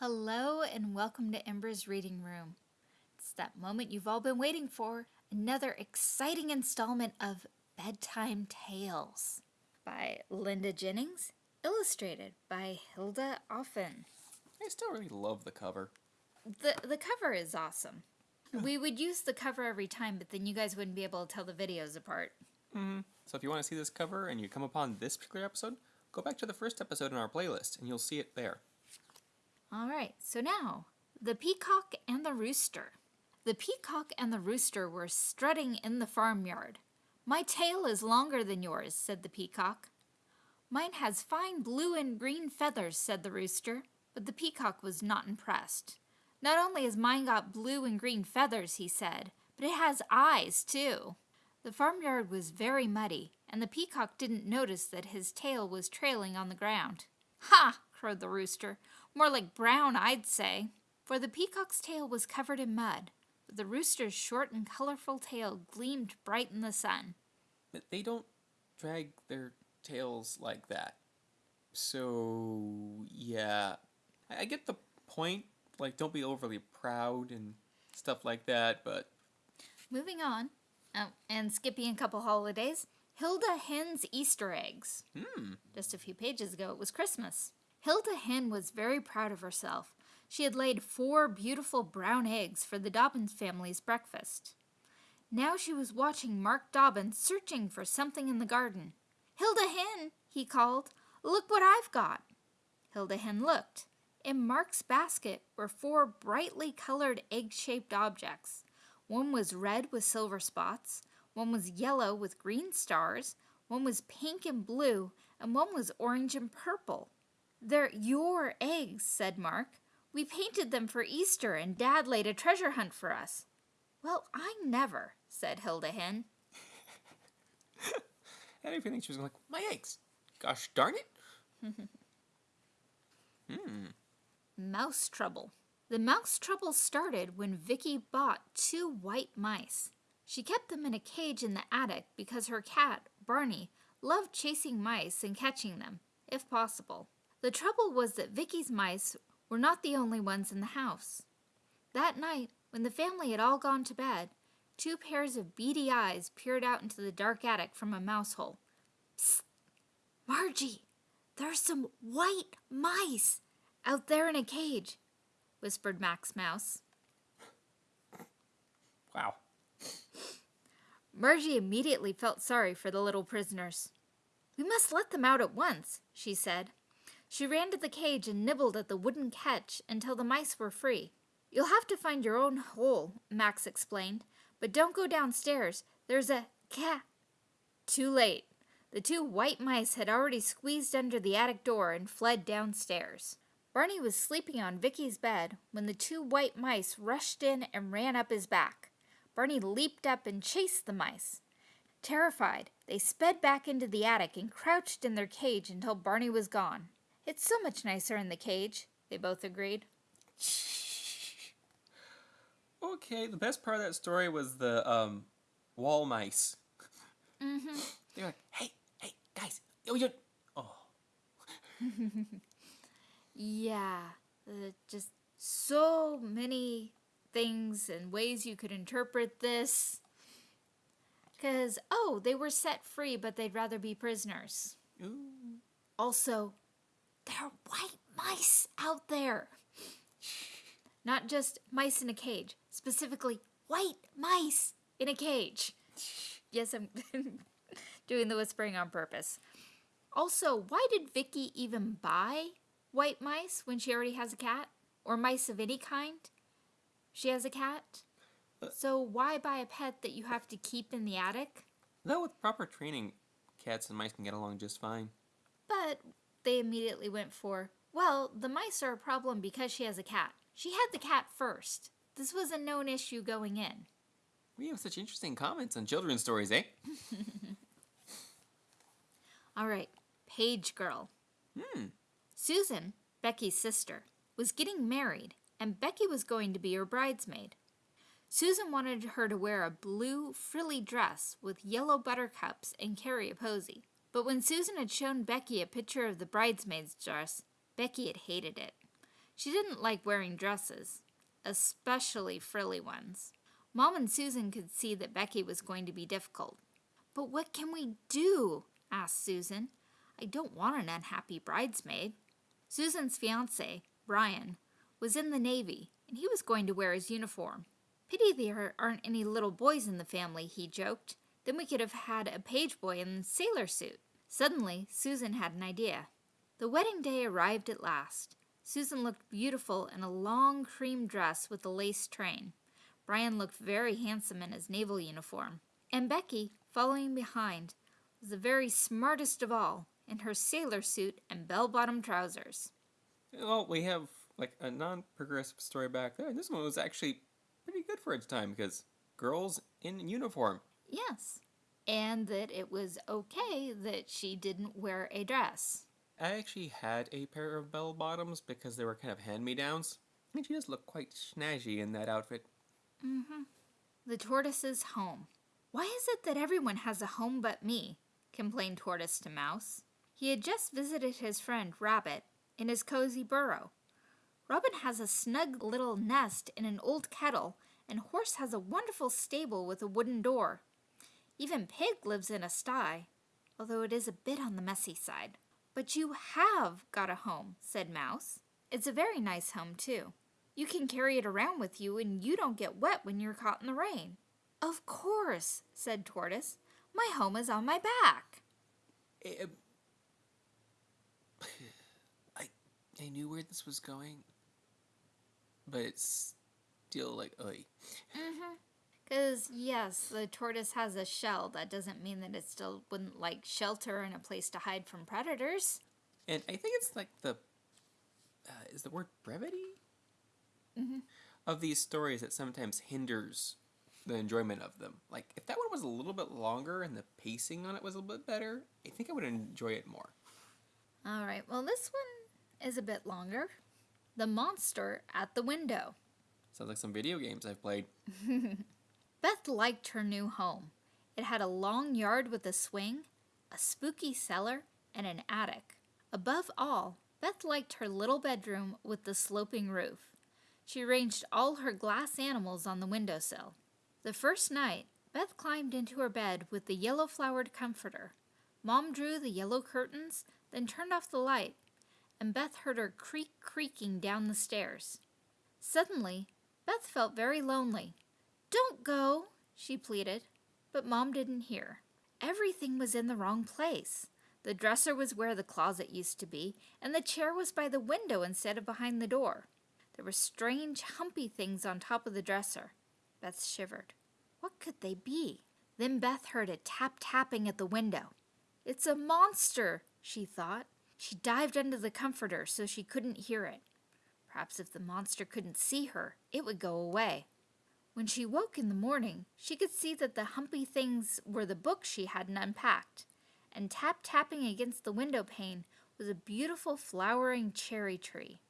Hello and welcome to Ember's Reading Room. It's that moment you've all been waiting for, another exciting installment of Bedtime Tales by Linda Jennings, illustrated by Hilda Offen. I still really love the cover. The, the cover is awesome. We would use the cover every time, but then you guys wouldn't be able to tell the videos apart. Mm-hmm. So if you want to see this cover and you come upon this particular episode, go back to the first episode in our playlist and you'll see it there. All right, so now, the peacock and the rooster. The peacock and the rooster were strutting in the farmyard. My tail is longer than yours, said the peacock. Mine has fine blue and green feathers, said the rooster, but the peacock was not impressed. Not only has mine got blue and green feathers, he said, but it has eyes, too. The farmyard was very muddy, and the peacock didn't notice that his tail was trailing on the ground. Ha! crowed the rooster. More like brown, I'd say. For the peacock's tail was covered in mud, but the rooster's short and colorful tail gleamed bright in the sun. But they don't drag their tails like that. So, yeah. I I get the point. Like, don't be overly proud and stuff like that, but Moving on, oh, and skipping a couple holidays, Hilda Hen's Easter eggs. hmm. Just a few pages ago, it was Christmas. Hilda Hen was very proud of herself. She had laid four beautiful brown eggs for the Dobbins family's breakfast. Now she was watching Mark Dobbins searching for something in the garden. Hilda Hen, he called, look what I've got. Hilda Hen looked. In Mark's basket were four brightly colored egg shaped objects. One was red with silver spots, one was yellow with green stars, one was pink and blue, and one was orange and purple. They're your eggs, said Mark. We painted them for Easter, and Dad laid a treasure hunt for us. Well, I never, said Hilda Hen. And think she was like, my eggs. Gosh darn it. hmm. Mouse trouble. The mouse trouble started when Vicky bought two white mice. She kept them in a cage in the attic because her cat, Barney, loved chasing mice and catching them, if possible. The trouble was that Vicky's mice were not the only ones in the house. That night, when the family had all gone to bed, two pairs of beady eyes peered out into the dark attic from a mouse hole. Psst! Margie, there's some white mice out there in a cage, whispered Max Mouse. Wow. Margie immediately felt sorry for the little prisoners. We must let them out at once, she said. She ran to the cage and nibbled at the wooden catch until the mice were free. You'll have to find your own hole, Max explained, but don't go downstairs. There's a cat. Too late. The two white mice had already squeezed under the attic door and fled downstairs. Barney was sleeping on Vicky's bed when the two white mice rushed in and ran up his back. Barney leaped up and chased the mice. Terrified, they sped back into the attic and crouched in their cage until Barney was gone. It's so much nicer in the cage, they both agreed. Okay, the best part of that story was the um, wall mice. Mm-hmm. They're like, hey, hey, guys, oh, you're, oh, Yeah, uh, just so many things and ways you could interpret this. Because, oh, they were set free, but they'd rather be prisoners. ooh. Also, there are white mice out there. Not just mice in a cage, specifically white mice in a cage. Yes, I'm doing the whispering on purpose. Also, why did Vicky even buy white mice when she already has a cat? Or mice of any kind? She has a cat? Uh, so why buy a pet that you have to keep in the attic? Though with proper training, cats and mice can get along just fine. But they immediately went for, well, the mice are a problem because she has a cat. She had the cat first. This was a known issue going in. We have such interesting comments on children's stories, eh? All right, Page Girl. Hmm. Susan, Becky's sister, was getting married, and Becky was going to be her bridesmaid. Susan wanted her to wear a blue, frilly dress with yellow buttercups and carry a posy. But when Susan had shown Becky a picture of the bridesmaid's dress, Becky had hated it. She didn't like wearing dresses, especially frilly ones. Mom and Susan could see that Becky was going to be difficult. But what can we do? asked Susan. I don't want an unhappy bridesmaid. Susan's fiance, Brian, was in the Navy, and he was going to wear his uniform. Pity there aren't any little boys in the family, he joked. Then we could have had a page boy in a sailor suit. Suddenly, Susan had an idea. The wedding day arrived at last. Susan looked beautiful in a long cream dress with a lace train. Brian looked very handsome in his naval uniform. And Becky, following behind, was the very smartest of all in her sailor suit and bell bottom trousers. Well, we have like a non progressive story back there. This one was actually pretty good for its time because girls in uniform. Yes. And that it was okay that she didn't wear a dress. I actually had a pair of bell bottoms because they were kind of hand me downs. And she does look quite snazzy in that outfit. Mm-hmm. The tortoise's home. Why is it that everyone has a home but me? complained Tortoise to Mouse. He had just visited his friend Rabbit in his cozy burrow. Robin has a snug little nest in an old kettle, and Horse has a wonderful stable with a wooden door. Even Pig lives in a sty, although it is a bit on the messy side. But you have got a home, said Mouse. It's a very nice home, too. You can carry it around with you, and you don't get wet when you're caught in the rain. Of course, said Tortoise. My home is on my back. Eh, I I knew where this was going, but it's still like oi. Mm-hmm. Because yes, the tortoise has a shell. That doesn't mean that it still wouldn't like shelter and a place to hide from predators. And I think it's like the uh, is the word brevity mm-hmm. of these stories that sometimes hinders the enjoyment of them. Like if that one was a little bit longer and the pacing on it was a little bit better, I think I would enjoy it more. All right. Well, this one is a bit longer. The monster at the window. Sounds like some video games I've played. Beth liked her new home. It had a long yard with a swing, a spooky cellar, and an attic. Above all, Beth liked her little bedroom with the sloping roof. She arranged all her glass animals on the windowsill. The first night, Beth climbed into her bed with the yellow flowered comforter. Mom drew the yellow curtains, then turned off the light, and Beth heard her creak creaking down the stairs. Suddenly, Beth felt very lonely. Don't go, she pleaded, but Mom didn't hear. Everything was in the wrong place. The dresser was where the closet used to be, and the chair was by the window instead of behind the door. There were strange, humpy things on top of the dresser. Beth shivered. What could they be? Then Beth heard a tap tapping at the window. It's a monster, she thought. She dived under the comforter so she couldn't hear it. Perhaps if the monster couldn't see her, it would go away. When she woke in the morning, she could see that the humpy things were the books she hadn't unpacked, and tap tapping against the window pane was a beautiful flowering cherry tree.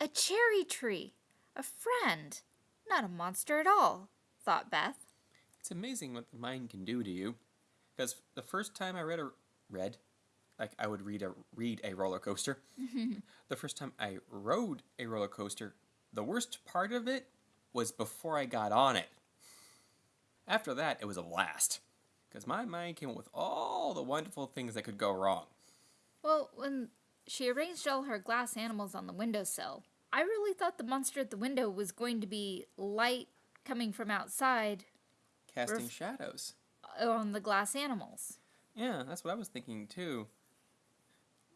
A cherry tree! A friend! Not a monster at all, thought Beth. It's amazing what the mind can do to you. Because the first time I read a read, like I would read a read a roller coaster. the first time I rode a roller coaster, the worst part of it was before I got on it. After that, it was a blast. Because my mind came up with all the wonderful things that could go wrong. Well, when she arranged all her glass animals on the windowsill, I really thought the monster at the window was going to be light coming from outside Casting shadows. on the glass animals. Yeah, that's what I was thinking too.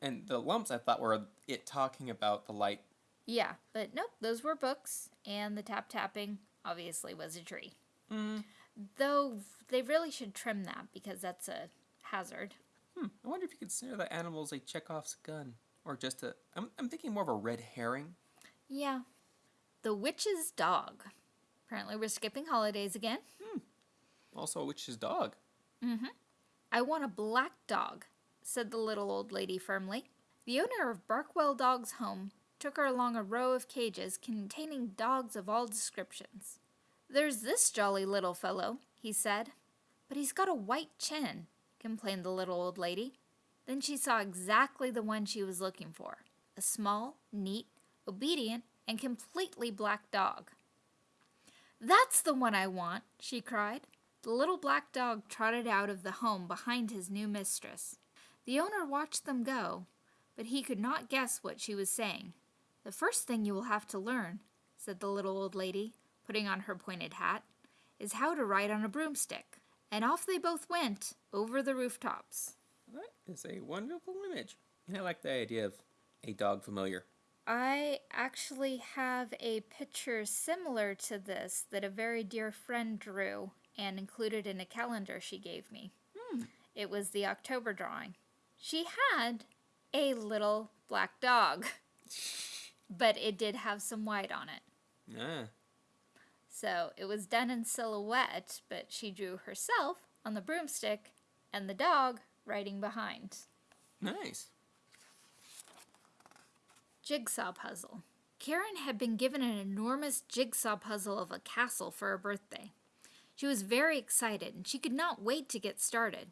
And the lumps I thought were it talking about the light. Yeah, but nope, those were books, and the tap tapping obviously was a tree. Mm. Though they really should trim that because that's a hazard. Hmm. I wonder if you consider the animals a Chekhov's gun. Or just a. I'm, I'm thinking more of a red herring. Yeah. The witch's dog. Apparently, we're skipping holidays again. Also a witch's dog. Mm-hmm. I want a black dog, said the little old lady firmly. The owner of Barkwell Dog's home took her along a row of cages containing dogs of all descriptions. There's this jolly little fellow, he said. But he's got a white chin, complained the little old lady. Then she saw exactly the one she was looking for a small, neat, obedient, and completely black dog. That's the one I want, she cried. The little black dog trotted out of the home behind his new mistress. The owner watched them go, but he could not guess what she was saying. The first thing you will have to learn, said the little old lady, putting on her pointed hat, is how to ride on a broomstick. And off they both went, over the rooftops. That is a wonderful image. And I like the idea of a dog familiar. I actually have a picture similar to this that a very dear friend drew and included in a calendar she gave me. Hmm. It was the October drawing. She had a little black dog, but it did have some white on it. Ah, So it was done in silhouette, but she drew herself on the broomstick and the dog riding behind. nice. Jigsaw puzzle. Karen had been given an enormous jigsaw puzzle of a castle for her birthday. She was very excited and she could not wait to get started.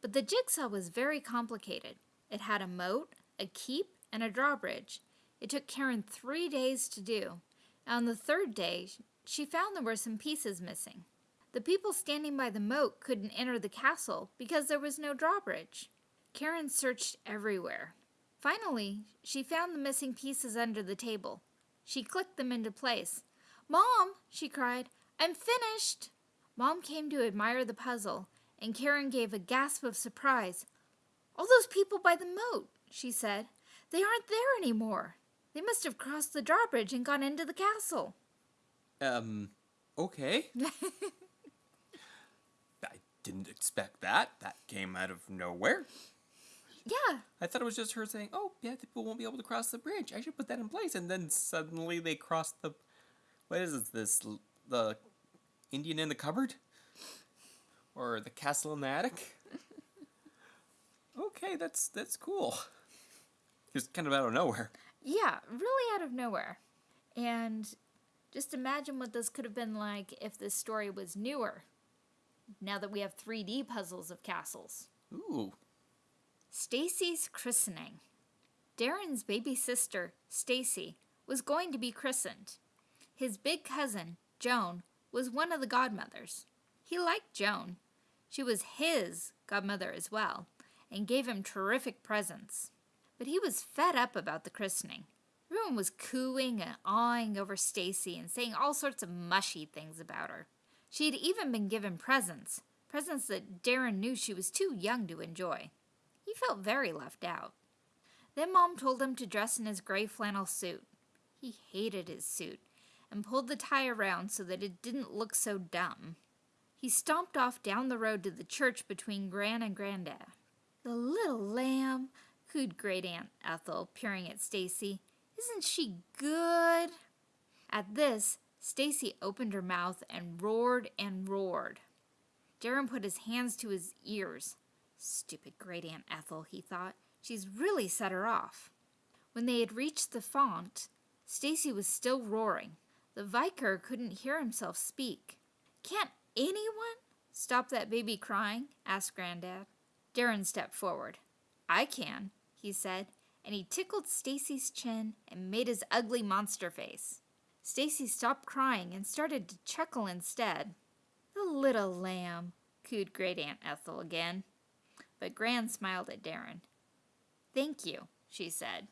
But the jigsaw was very complicated. It had a moat, a keep, and a drawbridge. It took Karen three days to do. On the third day, she found there were some pieces missing. The people standing by the moat couldn't enter the castle because there was no drawbridge. Karen searched everywhere. Finally, she found the missing pieces under the table. She clicked them into place. Mom, she cried, I'm finished. Mom came to admire the puzzle, and Karen gave a gasp of surprise. All those people by the moat, she said. They aren't there anymore. They must have crossed the drawbridge and gone into the castle. Um, okay. I didn't expect that. That came out of nowhere. Yeah, I thought it was just her saying, "Oh, yeah, people won't be able to cross the bridge. I should put that in place." And then suddenly they crossed the. What is it, this? The Indian in the cupboard, or the castle in the attic? okay, that's that's cool. Just kind of out of nowhere. Yeah, really out of nowhere. And just imagine what this could have been like if this story was newer. Now that we have 3D puzzles of castles. Ooh, Stacy's christening. Darren's baby sister, Stacy, was going to be christened. His big cousin, Joan, was one of the godmothers. He liked Joan. She was his godmother as well, and gave him terrific presents. But he was fed up about the christening. Everyone was cooing and awing over Stacy and saying all sorts of mushy things about her. She had even been given presents, presents that Darren knew she was too young to enjoy. He felt very left out. Then Mom told him to dress in his gray flannel suit. He hated his suit and pulled the tie around so that it didn't look so dumb. He stomped off down the road to the church between Gran and Grandad. The little lamb, cooed Great Aunt Ethel, peering at Stacy. Isn't she good? At this, Stacy opened her mouth and roared and roared. Darren put his hands to his ears. Stupid Great Aunt Ethel, he thought. She's really set her off. When they had reached the font, Stacy was still roaring. The vicar couldn't hear himself speak. Can't anyone stop that baby crying? asked Grandad. Darren stepped forward. I can, he said, and he tickled Stacy's chin and made his ugly monster face. Stacy stopped crying and started to chuckle instead. The little lamb, cooed Great Aunt Ethel again. But Gran smiled at Darren. Thank you, she said.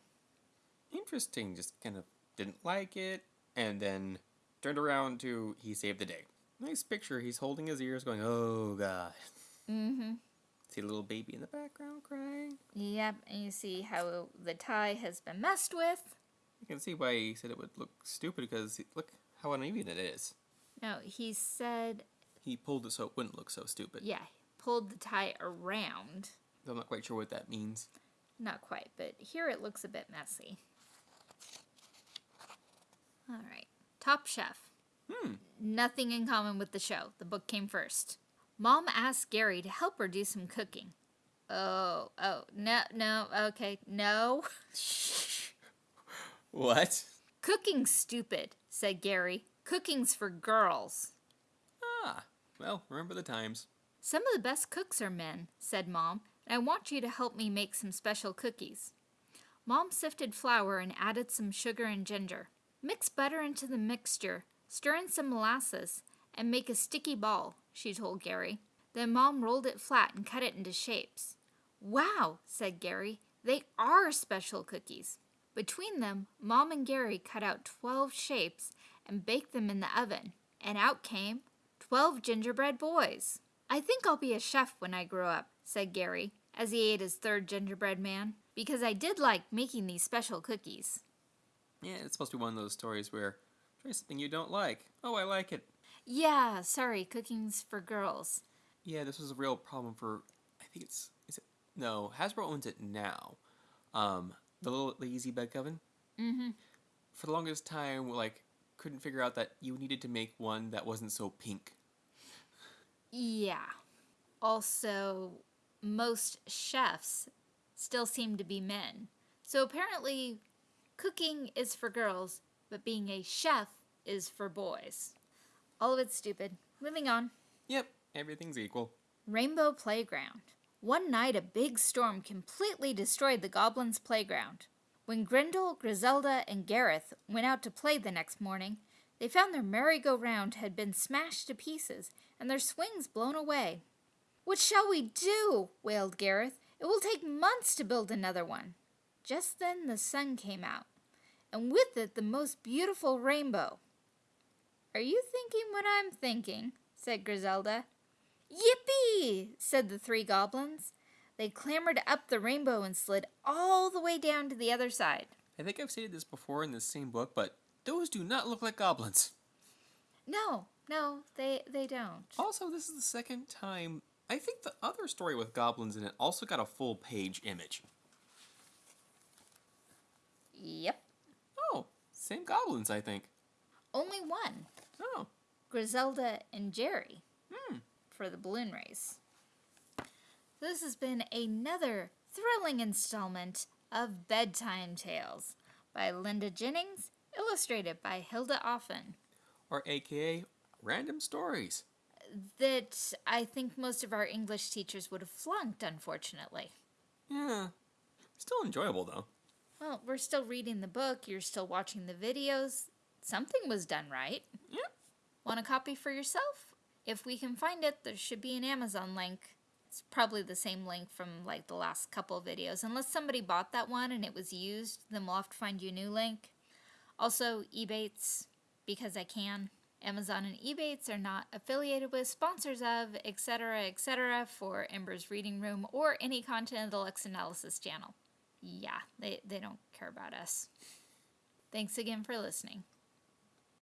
interesting. Just kind of didn't like it, and then turned around to he saved the day. Nice picture. He's holding his ears, going, "Oh God." Mm-hmm. See a little baby in the background crying. Yep, and you see how the tie has been messed with. You can see why he said it would look stupid because look how uneven it is. No, he said, He pulled it so it wouldn't look so stupid. yeah, pulled the tie around. I'm not quite sure what that means. Not quite, but here it looks a bit messy. All right. Top Chef. Hmm. Nothing in common with the show. The book came first. Mom asked Gary to help her do some cooking. Oh, oh, no, no, okay, no. Shh What? Cooking's stupid, said Gary. Cooking's for girls. Ah, well, remember the times. Some of the best cooks are men, said Mom, and I want you to help me make some special cookies. Mom sifted flour and added some sugar and ginger. Mix butter into the mixture, stir in some molasses, and make a sticky ball, she told Gary. Then Mom rolled it flat and cut it into shapes. Wow, said Gary, they are special cookies. Between them, Mom and Gary cut out 12 shapes and baked them in the oven, and out came 12 gingerbread boys. I think I'll be a chef when I grow up, said Gary, as he ate his third gingerbread man, because I did like making these special cookies. Yeah, it's supposed to be one of those stories where try something you don't like. Oh, I like it. Yeah, sorry, cooking's for girls. Yeah, this was a real problem for. I think it's is it no Hasbro owns it now. Um, the little the easy bake oven. Mm-hmm. For the longest time, like couldn't figure out that you needed to make one that wasn't so pink. Yeah. Also, most chefs still seem to be men. So apparently, cooking is for girls, but being a chef is for boys. All of it's stupid. Moving on. Yep, everything's equal. Rainbow Playground. One night, a big storm completely destroyed the goblins' playground. When Grendel, Griselda, and Gareth went out to play the next morning, they found their merry-go-round had been smashed to pieces and their swings blown away. What shall we do? wailed Gareth. It will take months to build another one. Just then the sun came out, and with it the most beautiful rainbow. Are you thinking what I'm thinking? said Griselda. Yippee! said the three goblins. They clambered up the rainbow and slid all the way down to the other side. I think I've stated this before in the same book, but those do not look like goblins. No, no, they they don't. Also, this is the second time. I think the other story with goblins in it also got a full page image. Yep. Oh, same goblins, I think. Only one. Oh, Griselda and Jerry hmm. for the balloon race. This has been another thrilling installment of Bedtime Tales by Linda Jennings, illustrated by Hilda Offen. Or AKA random stories. That I think most of our English teachers would have flunked, unfortunately. Yeah. Still enjoyable, though. Well, we're still reading the book, you're still watching the videos. Something was done right. Yep. Want a copy for yourself? If we can find it, there should be an Amazon link. It's probably the same link from like the last couple videos. Unless somebody bought that one and it was used, then we'll have to find you a new link. Also, Ebates, because I can. Amazon and Ebates are not affiliated with, sponsors of, etc., etc., for Ember's Reading Room or any content of the Lex Analysis channel. Yeah, they, they don't care about us. Thanks again for listening.